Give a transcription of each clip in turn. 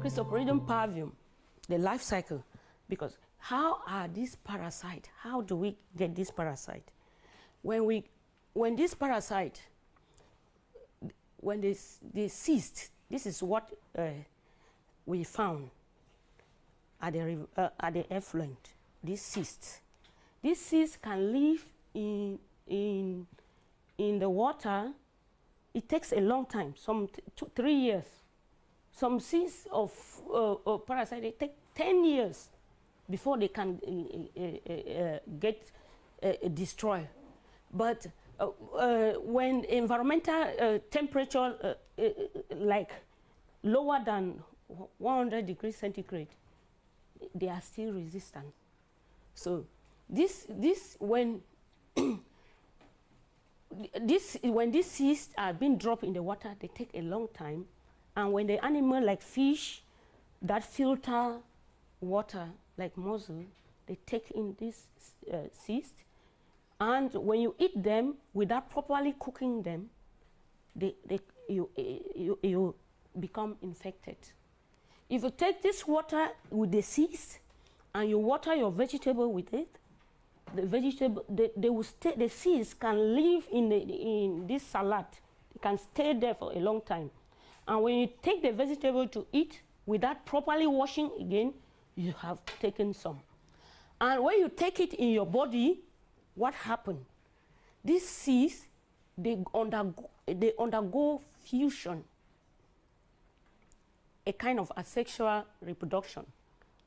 Cryptosporidium parvum, the life cycle, because how are these parasites, how do we get this parasite? When, we, when this parasite, when they, they ceased, this is what uh, we found at the, uh, at the effluent, this cyst. This cyst can live in, in, in the water. It takes a long time, some two, three years. Some seeds of uh, uh, parasite, they take 10 years before they can uh, uh, uh get destroyed. But when environmental temperature like lower than 100 degrees centigrade, they are still resistant. So this, this when this, when these seeds are being dropped in the water, they take a long time. And when the animal like fish that filter water like mussel, they take in these uh, cyst. And when you eat them without properly cooking them, they, they, you, you, you become infected. If you take this water with the seeds and you water your vegetable with it, the vegetable, they, they will stay, the seeds can live in, the, in this salad. They can stay there for a long time. And when you take the vegetable to eat without properly washing again, you have taken some. And when you take it in your body, what happens? These seeds, they undergo, they undergo fusion a kind of asexual reproduction.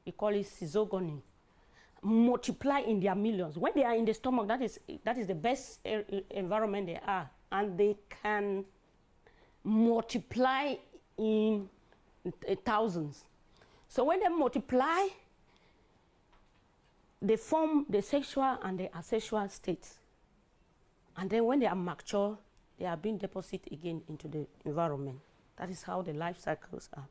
We call it schizogony. Multiply in their millions. When they are in the stomach, that is, that is the best environment they are. And they can multiply in eh, thousands. So when they multiply, they form the sexual and the asexual states. And then when they are mature, they are being deposited again into the environment. That is how the life cycles are.